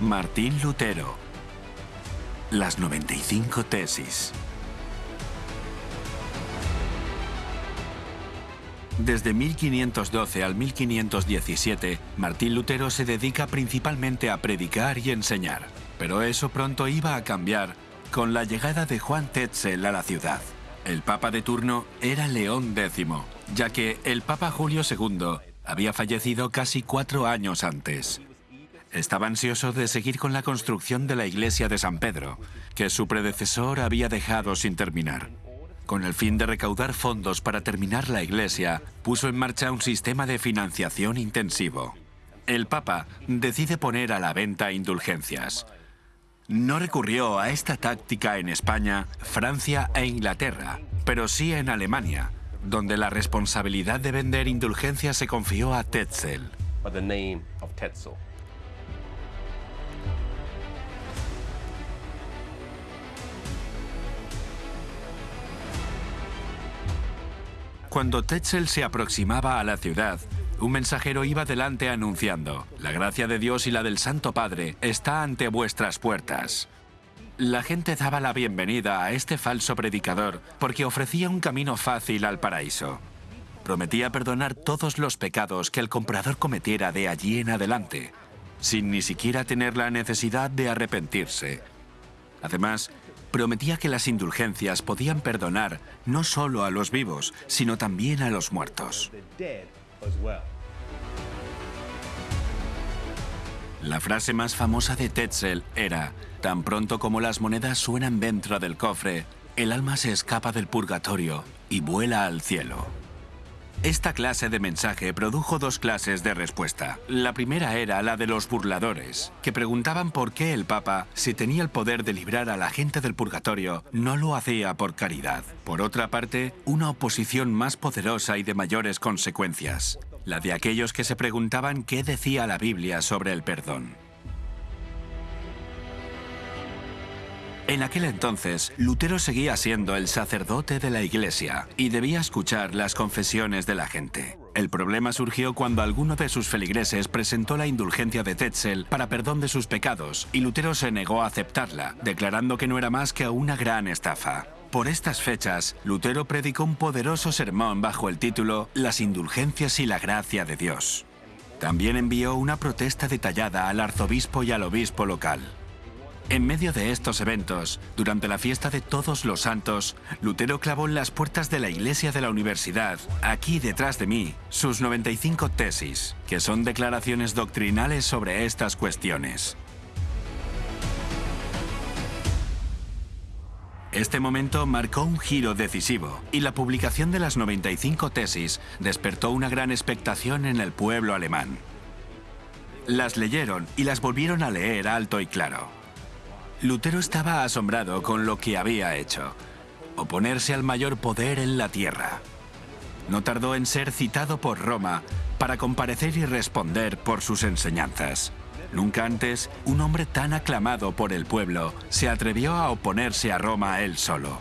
Martín Lutero. Las 95 tesis. Desde 1512 al 1517, Martín Lutero se dedica principalmente a predicar y enseñar. Pero eso pronto iba a cambiar con la llegada de Juan Tetzel a la ciudad. El papa de turno era León X, ya que el papa Julio II había fallecido casi cuatro años antes. Estaba ansioso de seguir con la construcción de la iglesia de San Pedro, que su predecesor había dejado sin terminar. Con el fin de recaudar fondos para terminar la iglesia, puso en marcha un sistema de financiación intensivo. El Papa decide poner a la venta indulgencias. No recurrió a esta táctica en España, Francia e Inglaterra, pero sí en Alemania, donde la responsabilidad de vender indulgencias se confió a Tetzel. Cuando Tetzel se aproximaba a la ciudad, un mensajero iba delante anunciando, la gracia de Dios y la del Santo Padre está ante vuestras puertas. La gente daba la bienvenida a este falso predicador porque ofrecía un camino fácil al paraíso. Prometía perdonar todos los pecados que el comprador cometiera de allí en adelante, sin ni siquiera tener la necesidad de arrepentirse. Además, prometía que las indulgencias podían perdonar no solo a los vivos, sino también a los muertos. La frase más famosa de Tetzel era, tan pronto como las monedas suenan dentro del cofre, el alma se escapa del purgatorio y vuela al cielo. Esta clase de mensaje produjo dos clases de respuesta. La primera era la de los burladores, que preguntaban por qué el Papa, si tenía el poder de librar a la gente del purgatorio, no lo hacía por caridad. Por otra parte, una oposición más poderosa y de mayores consecuencias, la de aquellos que se preguntaban qué decía la Biblia sobre el perdón. En aquel entonces, Lutero seguía siendo el sacerdote de la iglesia y debía escuchar las confesiones de la gente. El problema surgió cuando alguno de sus feligreses presentó la indulgencia de Tetzel para perdón de sus pecados y Lutero se negó a aceptarla, declarando que no era más que una gran estafa. Por estas fechas, Lutero predicó un poderoso sermón bajo el título Las indulgencias y la gracia de Dios. También envió una protesta detallada al arzobispo y al obispo local. En medio de estos eventos, durante la fiesta de Todos los Santos, Lutero clavó en las puertas de la iglesia de la universidad, aquí detrás de mí, sus 95 tesis, que son declaraciones doctrinales sobre estas cuestiones. Este momento marcó un giro decisivo y la publicación de las 95 tesis despertó una gran expectación en el pueblo alemán. Las leyeron y las volvieron a leer alto y claro. Lutero estaba asombrado con lo que había hecho, oponerse al mayor poder en la tierra. No tardó en ser citado por Roma para comparecer y responder por sus enseñanzas. Nunca antes, un hombre tan aclamado por el pueblo se atrevió a oponerse a Roma él solo.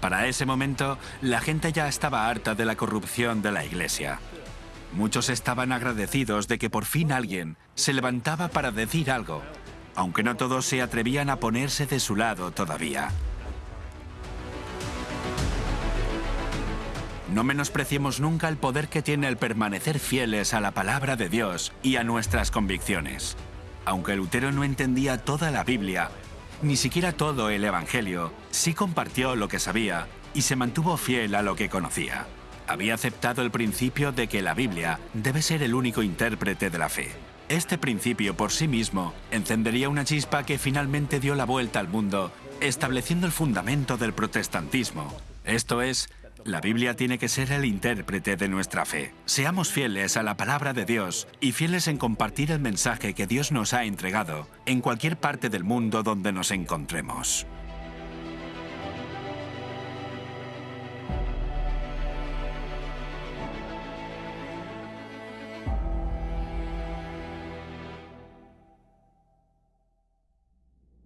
Para ese momento, la gente ya estaba harta de la corrupción de la Iglesia. Muchos estaban agradecidos de que por fin alguien se levantaba para decir algo aunque no todos se atrevían a ponerse de su lado todavía. No menospreciemos nunca el poder que tiene el permanecer fieles a la palabra de Dios y a nuestras convicciones. Aunque Lutero no entendía toda la Biblia, ni siquiera todo el Evangelio, sí compartió lo que sabía y se mantuvo fiel a lo que conocía. Había aceptado el principio de que la Biblia debe ser el único intérprete de la fe. Este principio por sí mismo encendería una chispa que finalmente dio la vuelta al mundo, estableciendo el fundamento del protestantismo. Esto es, la Biblia tiene que ser el intérprete de nuestra fe. Seamos fieles a la palabra de Dios y fieles en compartir el mensaje que Dios nos ha entregado en cualquier parte del mundo donde nos encontremos.